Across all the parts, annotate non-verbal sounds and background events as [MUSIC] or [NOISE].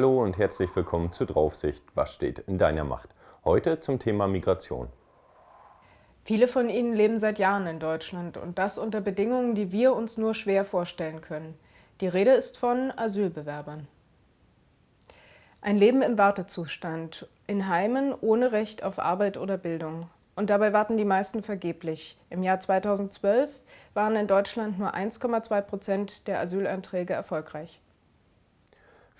Hallo und herzlich willkommen zu Draufsicht. Was steht in deiner Macht? Heute zum Thema Migration. Viele von ihnen leben seit Jahren in Deutschland und das unter Bedingungen, die wir uns nur schwer vorstellen können. Die Rede ist von Asylbewerbern. Ein Leben im Wartezustand, in Heimen ohne Recht auf Arbeit oder Bildung. Und dabei warten die meisten vergeblich. Im Jahr 2012 waren in Deutschland nur 1,2 Prozent der Asylanträge erfolgreich.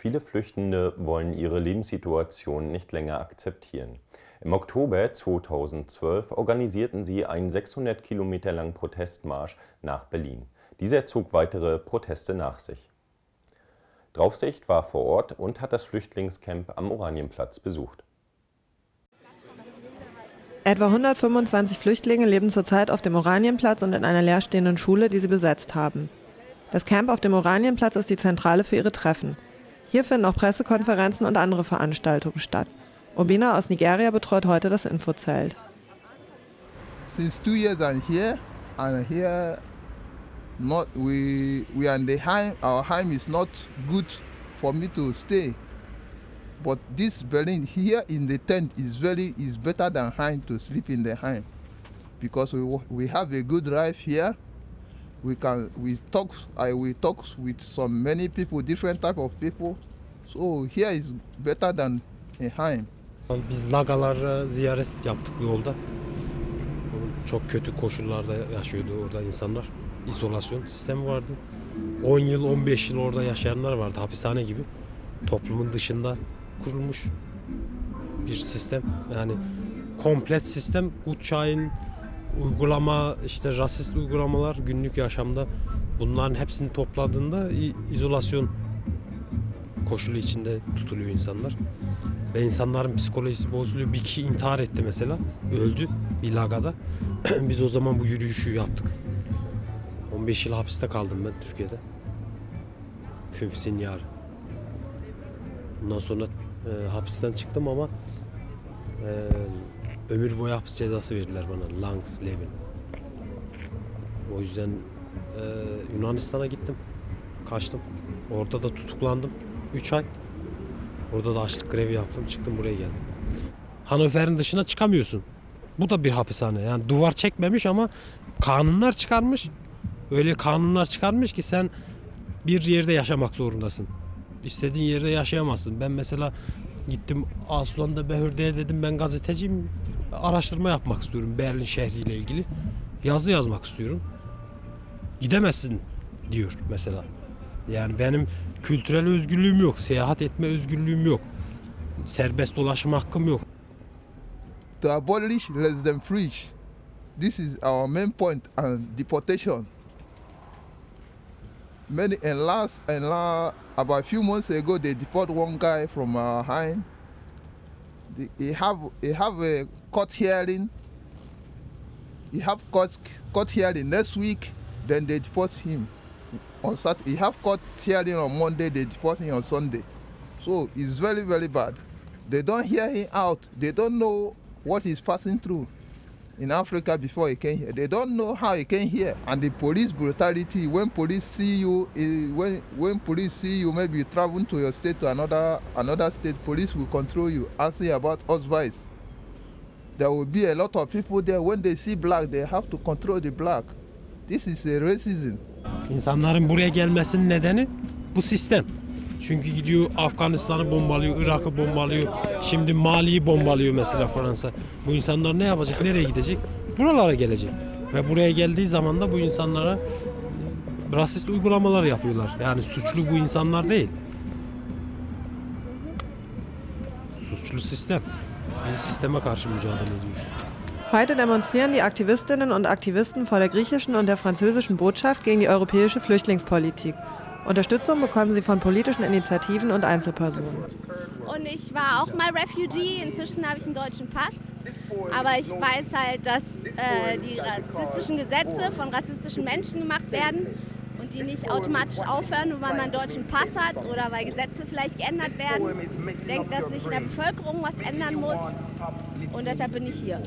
Viele Flüchtende wollen ihre Lebenssituation nicht länger akzeptieren. Im Oktober 2012 organisierten sie einen 600 Kilometer langen Protestmarsch nach Berlin. Dieser zog weitere Proteste nach sich. Draufsicht war vor Ort und hat das Flüchtlingscamp am Oranienplatz besucht. Etwa 125 Flüchtlinge leben zurzeit auf dem Oranienplatz und in einer leerstehenden Schule, die sie besetzt haben. Das Camp auf dem Oranienplatz ist die Zentrale für ihre Treffen. Hier finden auch Pressekonferenzen und andere Veranstaltungen statt. Obina aus Nigeria betreut heute das Infozelt. Since two years I'm here, and here not we we are in the Heim. Our Heim is not good for me to stay. But this Berlin here in the tent is very is better than Heim to sleep in the Heim, because we we have a good life here. We can we talk I we talk with some many people, different type of people. So here is better than a Heim. Biz lagalara ziyaret yaptık yolda. Çok kötü koşullarda yaşıyordu orada insanlar. İzolasyon sistemi vardı. 10 yıl, 15 yıl orada yaşayanlar vardı hapishane gibi. Toplumun dışında kurulmuş bir sistem. Yani komplet sistem Gutschein, uygulama, işte rasist uygulamalar günlük yaşamda bunların hepsini topladığında izolasyon koşulu içinde tutuluyor insanlar. Ve insanların psikolojisi bozuluyor. Bir kişi intihar etti mesela. Öldü bir lagada. [CLEARS THROAT] Biz o zaman bu yürüyüşü yaptık. 15 yıl hapiste kaldım ben Türkiye'de. Fünf Sinyar. Ondan sonra e, hapisten çıktım ama e, ömür boyu hapis cezası verdiler bana. Langsleben. O yüzden e, Yunanistan'a gittim. Kaçtım. Orada da tutuklandım. 3 ay. Orada da açlık grevi yaptım. Çıktım buraya geldim. Hanöfer'in dışına çıkamıyorsun. Bu da bir hapishane. Yani duvar çekmemiş ama kanunlar çıkarmış. Öyle kanunlar çıkarmış ki sen bir yerde yaşamak zorundasın. İstediğin yerde yaşayamazsın. Ben mesela gittim Aslan'da Behürde'ye dedim ben gazeteciyim. Araştırma yapmak istiyorum Berlin şehriyle ilgili. Yazı yazmak istiyorum. Gidemezsin diyor mesela. Yani benim kültürel özgürlüğüm yok, seyahat etme özgürlüğüm yok. Serbest dolaşma hakkım yok. To abolish less than free. This is our main point and deportation. Many and last and last about a few months ago they deport one guy from our Heim. He have he have a court hearing. He have court court hearing next week. Then they deport him on Saturday. He have court hearing on Monday. They deport him on Sunday. So it's very very bad. They don't hear him out. They don't know what he's passing through in Africa before he came here. They don't know how he came here. And the police brutality, when police see you, uh, when, when police see you maybe traveling to your state to another, another state, police will control you, asking about advice. There will be a lot of people there, when they see black, they have to control the black. This is a racism. İnsanların buraya gelmesinin nedeni bu sistem. Çünkü gidiyor Afganistan'ı bombalıyor, Irak'ı bombalıyor. Şimdi Mali'yi bombalıyor mesela Fransa. Bu insanlar ne yapacak? Nereye gidecek? Buralara gelecek. Ve buraya geldiği zaman da bu insanlara rasist uygulamalar yapıyorlar. Yani suçlu bu insanlar değil. Suçlu sistem. Biz sisteme karşı mücadele ediyoruz. Heute demonstrieren die Aktivistinnen und Aktivisten vor der griechischen und der französischen Botschaft gegen die europäische Flüchtlingspolitik. Unterstützung bekommen sie von politischen Initiativen und Einzelpersonen. Und ich war auch mal Refugee, inzwischen habe ich einen deutschen Pass. Aber ich weiß halt, dass äh, die rassistischen Gesetze von rassistischen Menschen gemacht werden die nicht automatisch aufhören, nur weil man einen deutschen Pass hat oder weil Gesetze vielleicht geändert werden. Ich denke, dass sich in der Bevölkerung was ändern muss und deshalb bin ich hier.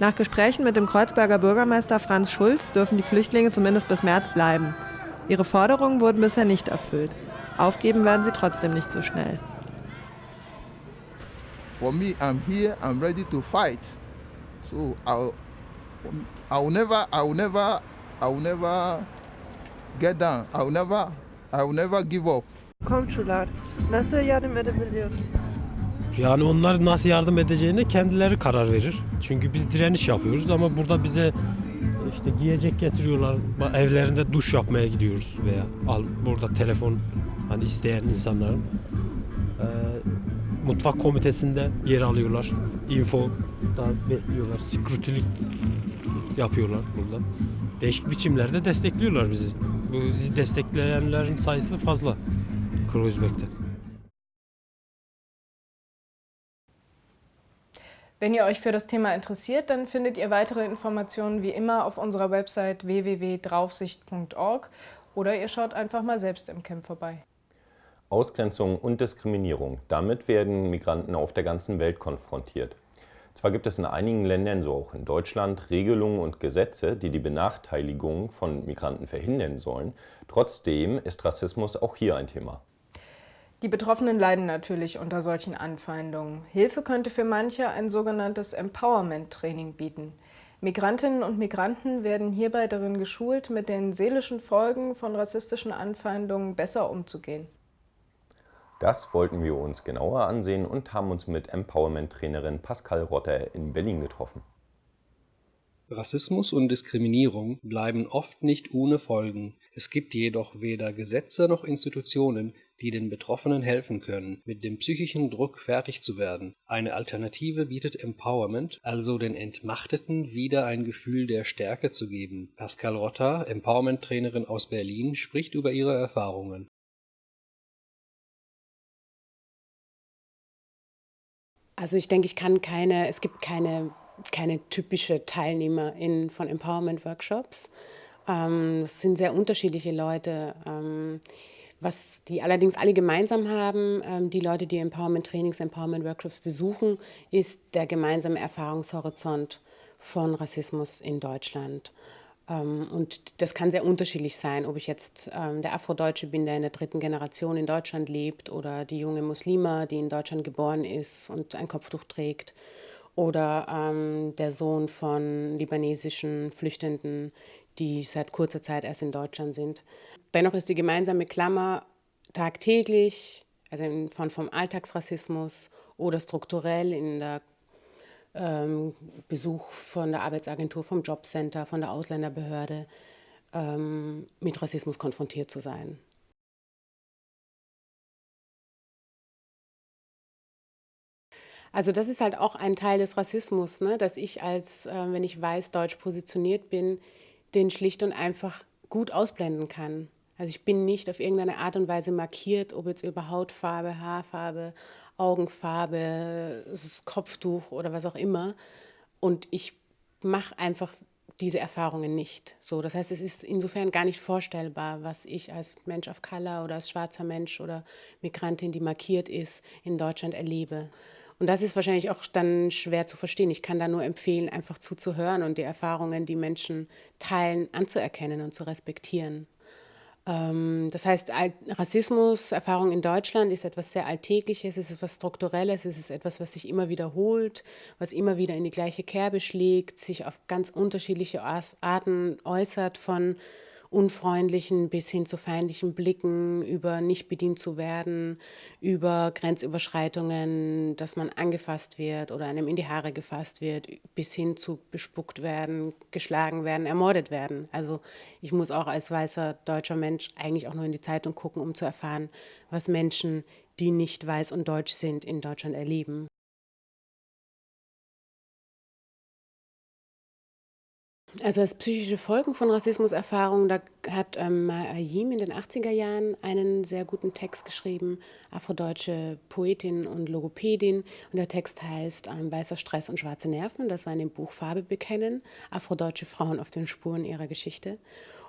Nach Gesprächen mit dem Kreuzberger Bürgermeister Franz Schulz dürfen die Flüchtlinge zumindest bis März bleiben. Ihre Forderungen wurden bisher nicht erfüllt. Aufgeben werden sie trotzdem nicht so schnell. For me, I'm here, I'm ready to fight. So I'll, I'll never, I'll never, I'll never get down. I'll never, I'll never give up. Komşular nasıl yardım edebiliyor? Yani onlar nasıl yardım edeceğine kendileri karar verir. Çünkü biz direniş yapıyoruz ama burada bize işte giyecek getiriyorlar. Evlerinde duş yapmaya gidiyoruz veya al burada telefon hani isteyen insanların e, mutfak komitesinde yer alıyorlar. Info da bekliyorlar. Security'lik yapıyorlar burada. Değişik biçimlerde destekliyorlar bizi. Bu bizi destekleyenlerin sayısı fazla Kreuzberg'de. Wenn ihr euch für das Thema interessiert, dann findet ihr weitere Informationen wie immer auf unserer Website www.draufsicht.org oder ihr schaut einfach mal selbst im Camp vorbei. Ausgrenzung und Diskriminierung. Damit werden Migranten auf der ganzen Welt konfrontiert. Zwar gibt es in einigen Ländern, so auch in Deutschland, Regelungen und Gesetze, die die Benachteiligung von Migranten verhindern sollen. Trotzdem ist Rassismus auch hier ein Thema. Die Betroffenen leiden natürlich unter solchen Anfeindungen. Hilfe könnte für manche ein sogenanntes Empowerment-Training bieten. Migrantinnen und Migranten werden hierbei darin geschult, mit den seelischen Folgen von rassistischen Anfeindungen besser umzugehen. Das wollten wir uns genauer ansehen und haben uns mit Empowerment-Trainerin Pascal Rotter in Berlin getroffen. Rassismus und Diskriminierung bleiben oft nicht ohne Folgen. Es gibt jedoch weder Gesetze noch Institutionen, die den Betroffenen helfen können, mit dem psychischen Druck fertig zu werden. Eine Alternative bietet Empowerment, also den Entmachteten wieder ein Gefühl der Stärke zu geben. Pascal Rotter, Empowerment-Trainerin aus Berlin, spricht über ihre Erfahrungen. Also ich denke, ich kann keine, es gibt keine, keine typische Teilnehmerin von Empowerment-Workshops. Ähm, es sind sehr unterschiedliche Leute. Ähm, was die allerdings alle gemeinsam haben, ähm, die Leute, die Empowerment-Trainings, Empowerment-Workshops besuchen, ist der gemeinsame Erfahrungshorizont von Rassismus in Deutschland. Ähm, und das kann sehr unterschiedlich sein, ob ich jetzt ähm, der Afrodeutsche bin, der in der dritten Generation in Deutschland lebt, oder die junge Muslima, die in Deutschland geboren ist und ein Kopftuch trägt, oder ähm, der Sohn von libanesischen Flüchtenden, die seit kurzer Zeit erst in Deutschland sind. Dennoch ist die gemeinsame Klammer tagtäglich, also in Form vom Alltagsrassismus oder strukturell in der ähm, Besuch von der Arbeitsagentur, vom Jobcenter, von der Ausländerbehörde, ähm, mit Rassismus konfrontiert zu sein. Also das ist halt auch ein Teil des Rassismus, ne? dass ich als, äh, wenn ich weiß-deutsch positioniert bin, den schlicht und einfach gut ausblenden kann. Also ich bin nicht auf irgendeine Art und Weise markiert, ob jetzt über Hautfarbe, Haarfarbe, Augenfarbe, Kopftuch oder was auch immer. Und ich mache einfach diese Erfahrungen nicht. So, das heißt, es ist insofern gar nicht vorstellbar, was ich als Mensch of Color oder als schwarzer Mensch oder Migrantin, die markiert ist, in Deutschland erlebe. Und das ist wahrscheinlich auch dann schwer zu verstehen. Ich kann da nur empfehlen, einfach zuzuhören und die Erfahrungen, die Menschen teilen, anzuerkennen und zu respektieren. Ähm, das heißt, Rassismus, Erfahrung in Deutschland ist etwas sehr Alltägliches, es ist etwas Strukturelles, es ist etwas, was sich immer wiederholt, was immer wieder in die gleiche Kerbe schlägt, sich auf ganz unterschiedliche Arten äußert, von unfreundlichen bis hin zu feindlichen Blicken, über nicht bedient zu werden, über Grenzüberschreitungen, dass man angefasst wird oder einem in die Haare gefasst wird, bis hin zu bespuckt werden, geschlagen werden, ermordet werden. Also ich muss auch als weißer deutscher Mensch eigentlich auch nur in die Zeitung gucken, um zu erfahren, was Menschen, die nicht weiß und deutsch sind, in Deutschland erleben. Also als psychische Folgen von Rassismuserfahrungen, da hat ähm, Ayim in den 80er Jahren einen sehr guten Text geschrieben, afrodeutsche Poetin und Logopädin. Und der Text heißt ähm, Weißer Stress und schwarze Nerven. Das war in dem Buch Farbe bekennen, afrodeutsche Frauen auf den Spuren ihrer Geschichte.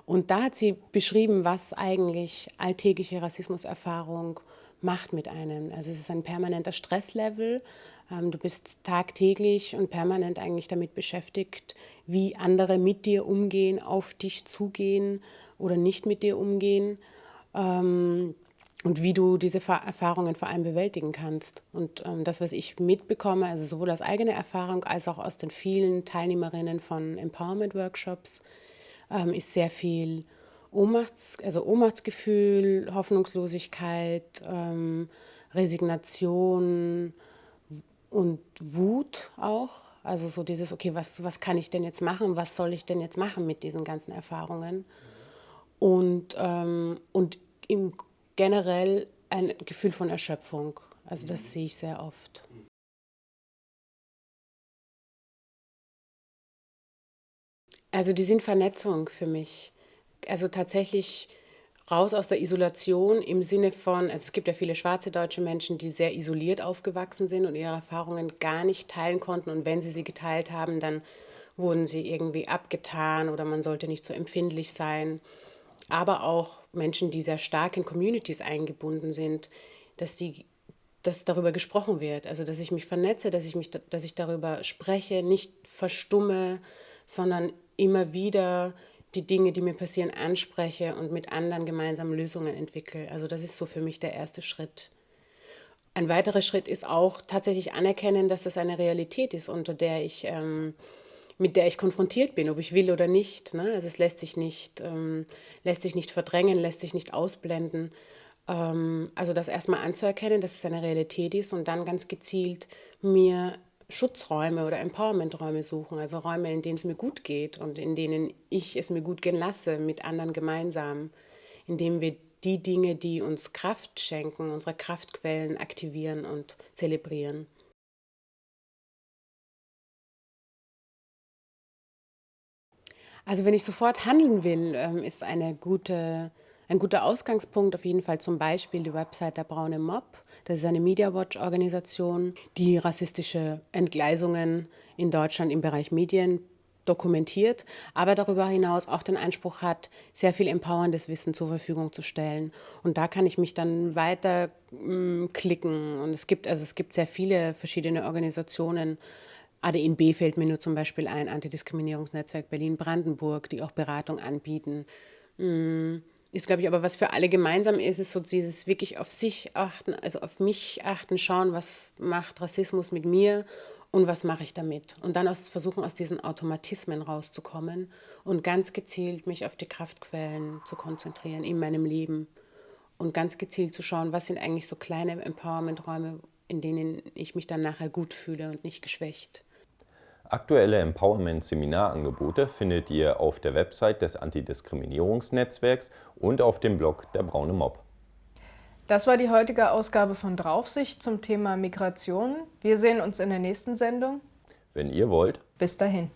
Und da hat sie beschrieben, was eigentlich alltägliche Rassismuserfahrung macht mit einem. Also es ist ein permanenter Stresslevel, ähm, du bist tagtäglich und permanent eigentlich damit beschäftigt, wie andere mit dir umgehen, auf dich zugehen oder nicht mit dir umgehen. Ähm, und wie du diese Erfahrungen vor allem bewältigen kannst. Und ähm, das, was ich mitbekomme, also sowohl aus eigener Erfahrung als auch aus den vielen Teilnehmerinnen von Empowerment-Workshops, ähm, ist sehr viel Ohnmachts, also Ohnmachtsgefühl, Hoffnungslosigkeit, ähm, Resignation und Wut auch. Also so dieses, okay, was, was kann ich denn jetzt machen? Was soll ich denn jetzt machen mit diesen ganzen Erfahrungen? Und, ähm, und im generell ein Gefühl von Erschöpfung. Also das sehe ich sehr oft. Also die sind Vernetzung für mich. Also tatsächlich raus aus der Isolation im Sinne von, also es gibt ja viele schwarze deutsche Menschen, die sehr isoliert aufgewachsen sind und ihre Erfahrungen gar nicht teilen konnten. Und wenn sie sie geteilt haben, dann wurden sie irgendwie abgetan oder man sollte nicht so empfindlich sein aber auch Menschen, die sehr stark in Communities eingebunden sind, dass die dass darüber gesprochen wird, also dass ich mich vernetze, dass ich mich, dass ich darüber spreche, nicht verstumme, sondern immer wieder die Dinge, die mir passieren, anspreche und mit anderen gemeinsam Lösungen entwickle. Also das ist so für mich der erste Schritt. Ein weiterer Schritt ist auch tatsächlich anerkennen, dass das eine Realität ist, unter der ich ähm, mit der ich konfrontiert bin, ob ich will oder nicht. Ne? Also es lässt sich nicht, ähm, lässt sich nicht verdrängen, lässt sich nicht ausblenden. Ähm, also das erstmal anzuerkennen, dass es eine Realität ist und dann ganz gezielt mir Schutzräume oder Empowermenträume suchen, also Räume, in denen es mir gut geht und in denen ich es mir gut gehen lasse, mit anderen gemeinsam, indem wir die Dinge, die uns Kraft schenken, unsere Kraftquellen aktivieren und zelebrieren. Also wenn ich sofort handeln will, ähm, ist eine gute, ein guter Ausgangspunkt auf jeden Fall zum Beispiel die Website der Braune Mob. Das ist eine Media Watch Organisation, die rassistische Entgleisungen in Deutschland im Bereich Medien dokumentiert, aber darüber hinaus auch den Anspruch hat, sehr viel empowerndes Wissen zur Verfügung zu stellen. Und da kann ich mich dann weiter mm, klicken. Und es gibt, also es gibt sehr viele verschiedene Organisationen, ADNB fällt mir nur zum Beispiel ein, Antidiskriminierungsnetzwerk Berlin-Brandenburg, die auch Beratung anbieten. Mm, ist, glaube ich, aber was für alle gemeinsam ist, ist so dieses wirklich auf sich achten, also auf mich achten, schauen, was macht Rassismus mit mir und was mache ich damit. Und dann aus, versuchen, aus diesen Automatismen rauszukommen und ganz gezielt mich auf die Kraftquellen zu konzentrieren in meinem Leben und ganz gezielt zu schauen, was sind eigentlich so kleine Empowerment-Räume, in denen ich mich dann nachher gut fühle und nicht geschwächt. Aktuelle Empowerment-Seminarangebote findet ihr auf der Website des Antidiskriminierungsnetzwerks und auf dem Blog der Braune Mob. Das war die heutige Ausgabe von Draufsicht zum Thema Migration. Wir sehen uns in der nächsten Sendung. Wenn ihr wollt. Bis dahin.